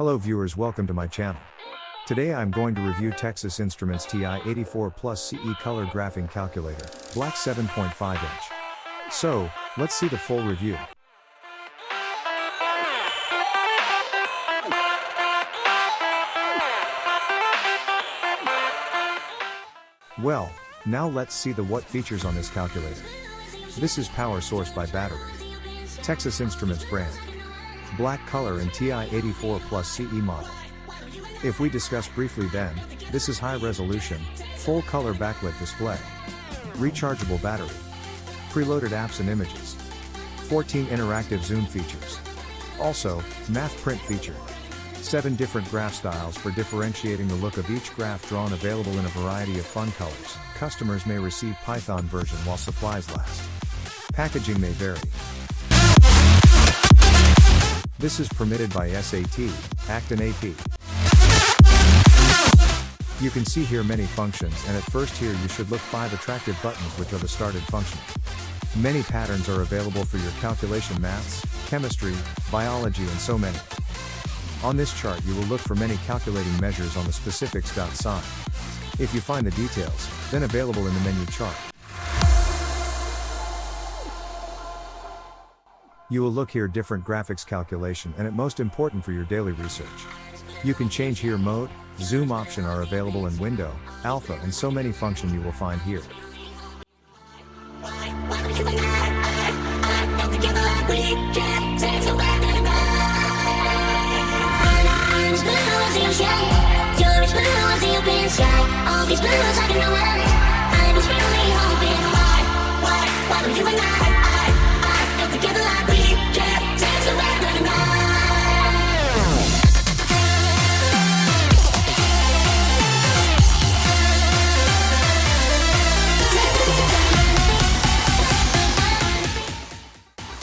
Hello viewers welcome to my channel. Today I'm going to review Texas Instruments TI-84 Plus CE Color Graphing Calculator, black 7.5 inch. So, let's see the full review. Well, now let's see the what features on this calculator. This is power source by battery. Texas Instruments brand. Black color and TI-84 Plus CE model. If we discuss briefly then, this is high resolution, full color backlit display. Rechargeable battery. Preloaded apps and images. 14 interactive zoom features. Also, math print feature. 7 different graph styles for differentiating the look of each graph drawn available in a variety of fun colors. Customers may receive Python version while supplies last. Packaging may vary. This is permitted by SAT, ACT and AP. You can see here many functions and at first here you should look 5 attractive buttons which are the started function. Many patterns are available for your calculation maths, chemistry, biology and so many. On this chart you will look for many calculating measures on the specifics dot sign. If you find the details, then available in the menu chart. You will look here different graphics calculation and it most important for your daily research. You can change here mode, zoom option are available in window, alpha and so many function you will find here. All these blues I can know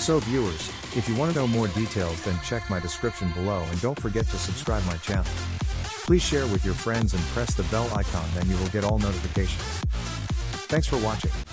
So viewers, if you want to know more details then check my description below and don't forget to subscribe my channel. Please share with your friends and press the bell icon then you will get all notifications. Thanks for watching.